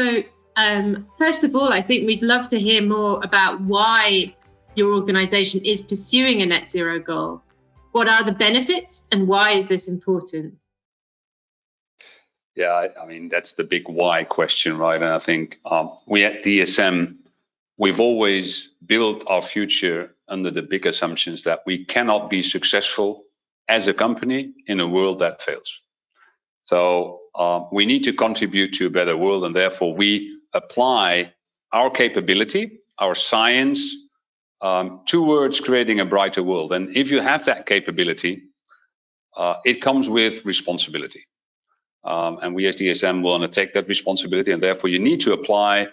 So, um, first of all, I think we'd love to hear more about why your organization is pursuing a net zero goal. What are the benefits and why is this important? Yeah, I, mean, that's the big why question, right? And I think um, we at DSM, we've always built our future under the big assumptions that we cannot be successful as a company in a world that fails. So uh, we need to contribute to a better world, and therefore we apply our capability, our science, um, towards creating a brighter world. And if you have that capability, uh, it comes with responsibility. Um, and we as DSM will undertake that responsibility, and therefore you need to apply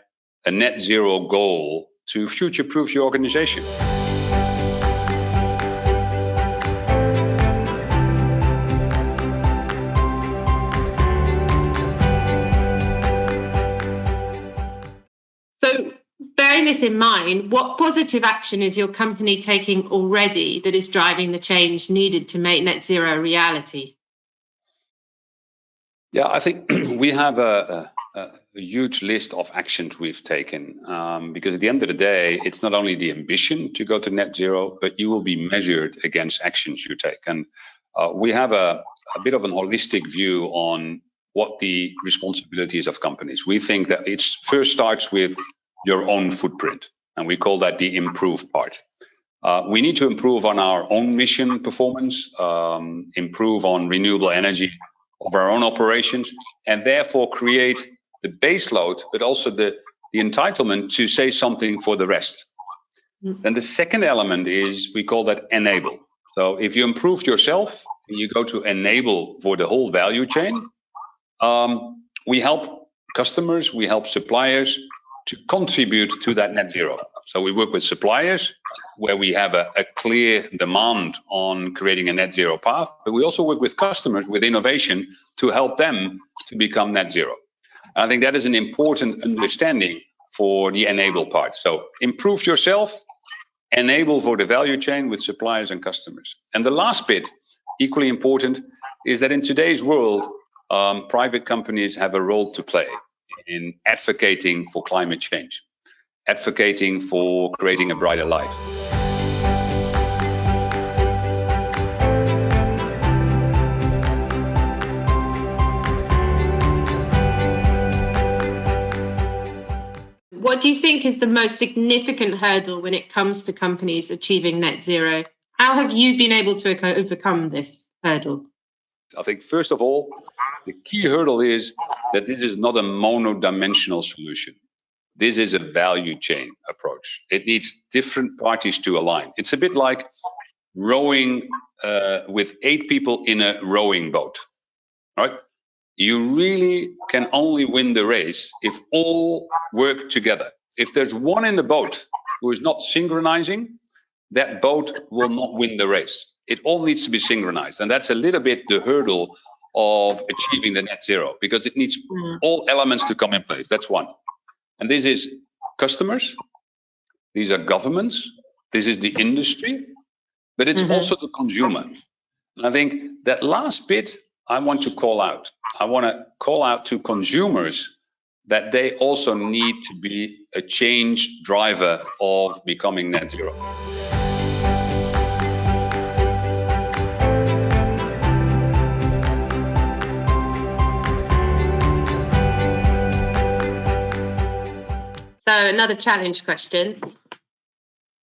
a net zero goal to future-proof your organization. This in mind, what positive action is your company taking already that is driving the change needed to make net zero a reality? Yeah, I think we have a, a, a, huge list of actions we've taken um, because at the end of the day, it's not only the ambition to go to net zero, but you will be measured against actions you take. And uh, we have a, a bit of an holistic view on what the responsibilities of companies. We think that it first starts with your own footprint. And we call that the improve part. Uh, we need to improve on our own mission performance, um, improve on renewable energy of our own operations, and therefore create the base load, but also the, the entitlement to say something for the rest. Mm. Then the second element is we call that enable. So if you improved yourself and you go to enable for the whole value chain, um, we help customers, we help suppliers to contribute to that net zero. So we work with suppliers where we have a, a, clear demand on creating a net zero path, but we also work with customers with innovation to help them to become net zero. And I think that is an important understanding for the enable part. So improve yourself, enable for the value chain with suppliers and customers. And the last bit, equally important, is that in today's world, um, private companies have a role to play in advocating for climate change, advocating for creating a brighter life. What do you think is the most significant hurdle when it comes to companies achieving net zero? How have you been able to overcome this hurdle? I think, first of all, the key hurdle is that this is not a monodimensional solution. This is a value chain approach. It needs different parties to align. It's a bit like rowing uh, with eight people in a rowing boat, right? You really can only win the race if all work together. If there's one in the boat who is not synchronizing, that boat will not win the race. It all needs to be synchronized. And that's a little bit the hurdle of achieving the net zero because it needs mm. all elements to come in place. That's one. And this is customers, these are governments, this is the industry, but it's mm-hmm. also the consumer. And I think that last bit I want to call out. I want to call out to consumers that they also need to be a change driver of becoming net zero. So, another challenge question.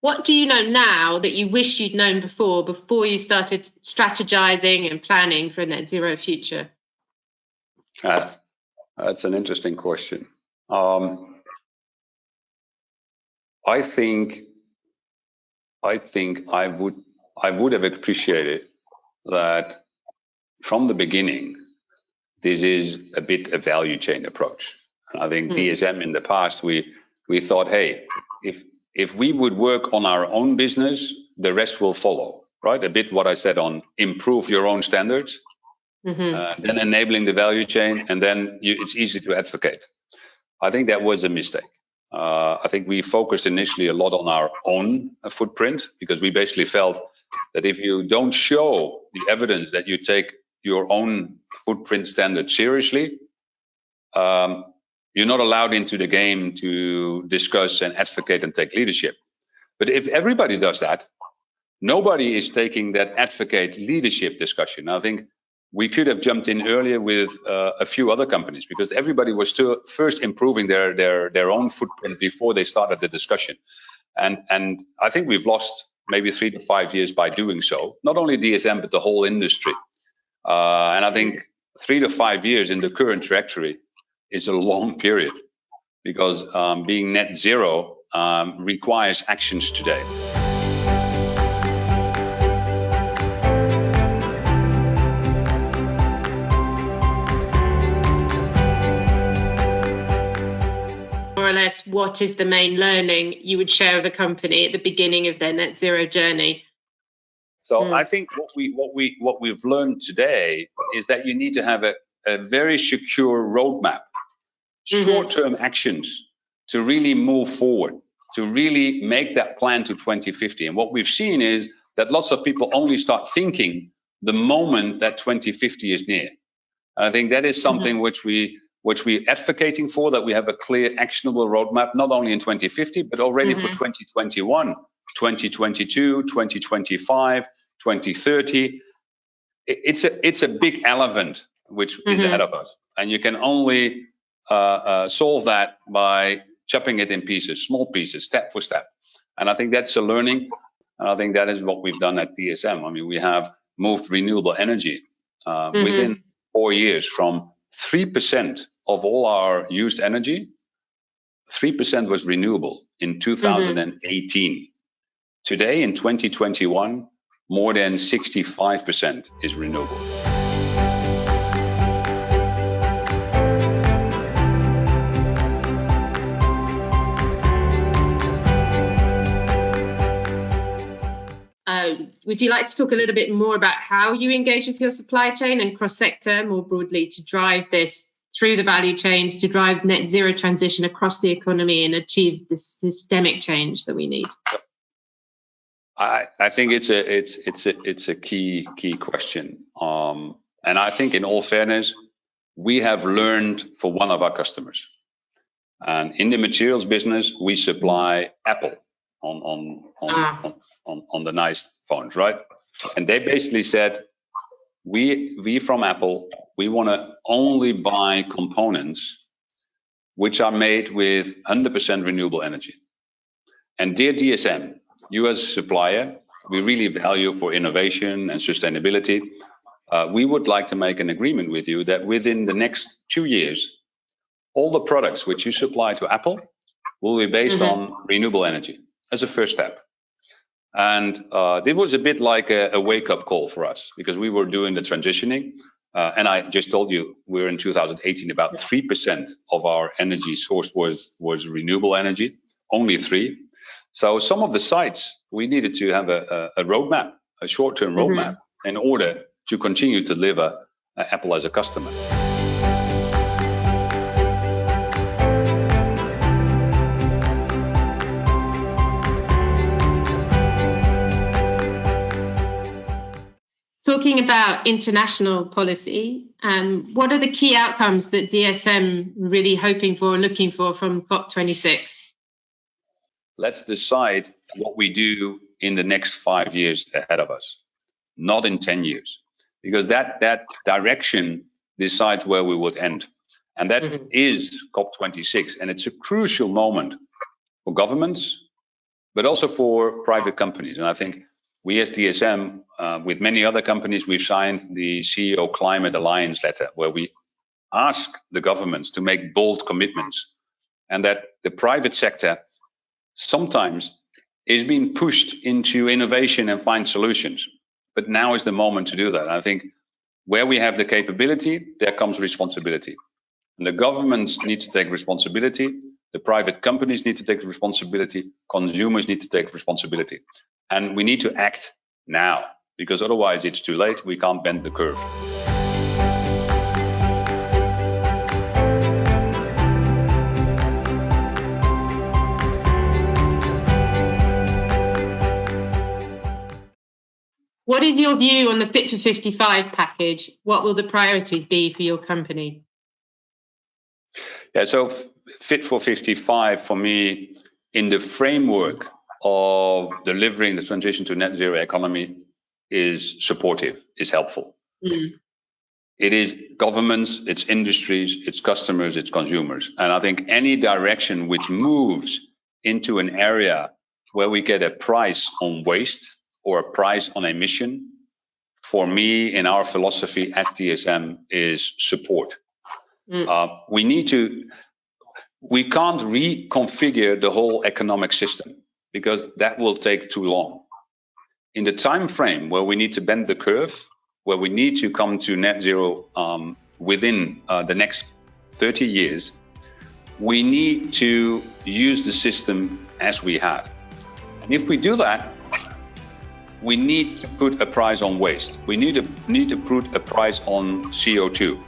What do you know now that you wish you'd known before, before you started strategizing and planning for a net zero future? Uh, that's an interesting question. Um, I think, I think I would, I would have appreciated that from the beginning, this is a bit a value chain approach. I think mm. DSM in the past, we we thought, hey, if if we would work on our own business, the rest will follow, right? A bit what I said on improve your own standards, mm-hmm. uh, then enabling the value chain, and then you, it's easy to advocate. I think that was a mistake. Uh, I think we focused initially a lot on our own uh, footprint because we basically felt that if you don't show the evidence that you take your own footprint standard seriously, um, you're not allowed into the game to discuss and advocate and take leadership. But if everybody does that, nobody is taking that advocate leadership discussion. I think we could have jumped in earlier with uh, a few other companies because everybody was still first improving their their their own footprint before they started the discussion, and and I think we've lost maybe three to five years by doing so. Not only DSM but the whole industry, uh, and I think three to five years in the current trajectory is a long period because um, being net zero um, requires actions today. More or less what is the main learning you would share with a company at the beginning of their net zero journey? So mm. I think what we what we what we've learned today is that you need to have a, a very secure roadmap, mm-hmm. short-term actions to really move forward, to really make that plan to 2050. And what we've seen is that lots of people only start thinking the moment that 2050 is near. And I think that is something mm-hmm. which we which we're advocating for, that we have a clear, actionable roadmap, not only in 2050, but already mm-hmm. for 2021, 2022, 2025, 2030. It's a, it's a big elephant which mm-hmm. is ahead of us. And you can only solve that by chopping it in pieces, small pieces, step for step. And I think that's a learning. And I think that is what we've done at DSM. I mean, we have moved renewable energy uh, mm-hmm. within four years from 3% of all our used energy, 3% was renewable in 2018. Mm-hmm. Today, in 2021, more than 65% is renewable. Would you like to talk a little bit more about how you engage with your supply chain and cross sector more broadly to drive this through the value chains to drive net zero transition across the economy and achieve this systemic change that we need? I, I think it's a it's it's a it's a key key question. Um, and I think in all fairness, we have learned for one of our customers. And in the materials business, we supply Apple on on on, ah. on, on, on the nice phones, right? And they basically said, we we from Apple we want to only buy components which are made with 100% renewable energy. And dear DSM, you as a supplier, we really value for innovation and sustainability. Uh, we would like to make an agreement with you that within the next two years, all the products which you supply to Apple will be based mm-hmm. on renewable energy as a first step. And uh, this was a bit like a, a wake up call for us because we were doing the transitioning. Uh, and I just told you we're in 2018, about 3% of our energy source was, was renewable energy, only three. So some of the sites, we needed to have a, a, a roadmap, a short-term mm-hmm. roadmap mm-hmm. in order to continue to deliver uh, Apple as a customer. Talking about international policy, um, what are the key outcomes that DSM really hoping for or looking for from COP26? Let's decide what we do in the next five years ahead of us, not in 10 years, because that, that direction decides where we would end. And that mm-hmm. is COP26. And it's a crucial moment for governments, but also for private companies. And I think we as DSM, uh, with many other companies, we've signed the CEO Climate Alliance letter, where we ask the governments to make bold commitments, and that the private sector sometimes is being pushed into innovation and find solutions. But now is the moment to do that. I think where we have the capability, there comes responsibility. And the governments need to take responsibility. The private companies need to take responsibility. Consumers need to take responsibility. And we need to act now because otherwise it's too late. We can't bend the curve. What is your view on the Fit for 55 package? What will the priorities be for your company? Yeah, so Fit for 55 for me, in the framework of delivering the transition to net zero economy, is supportive, is helpful. Mm. It is governments, it's industries, it's customers, it's consumers. And I think any direction which moves into an area where we get a price on waste or a price on emission, for me, in our philosophy as DSM, is support. Mm. Uh, we need to, we can't reconfigure the whole economic system because that will take too long. In the time frame where we need to bend the curve, where we need to come to net zero um, within uh, the next 30 years, we need to use the system as we have. And if we do that, we need to put a price on waste. We need to need to put a price on CO2.